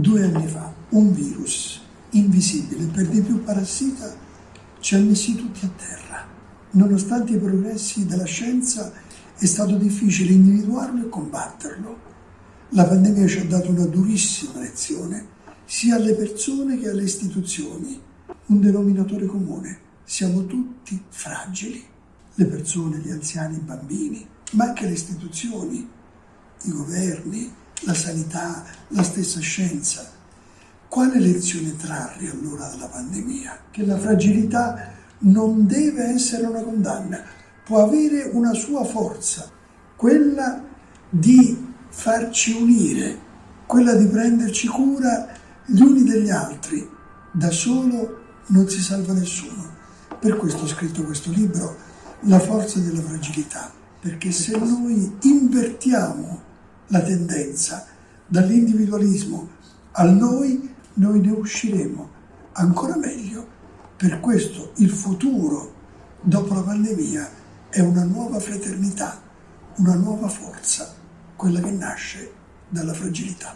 Due anni fa un virus invisibile, per di più parassita, ci ha messi tutti a terra. Nonostante i progressi della scienza è stato difficile individuarlo e combatterlo. La pandemia ci ha dato una durissima lezione, sia alle persone che alle istituzioni. Un denominatore comune, siamo tutti fragili. Le persone, gli anziani, i bambini, ma anche le istituzioni, i governi, la sanità, la stessa scienza. Quale lezione trarre allora dalla pandemia? Che la fragilità non deve essere una condanna, può avere una sua forza, quella di farci unire, quella di prenderci cura gli uni degli altri. Da solo non si salva nessuno. Per questo ho scritto questo libro, La forza della fragilità, perché se noi invertiamo la tendenza dall'individualismo al noi, noi ne usciremo ancora meglio. Per questo il futuro dopo la pandemia è una nuova fraternità, una nuova forza, quella che nasce dalla fragilità.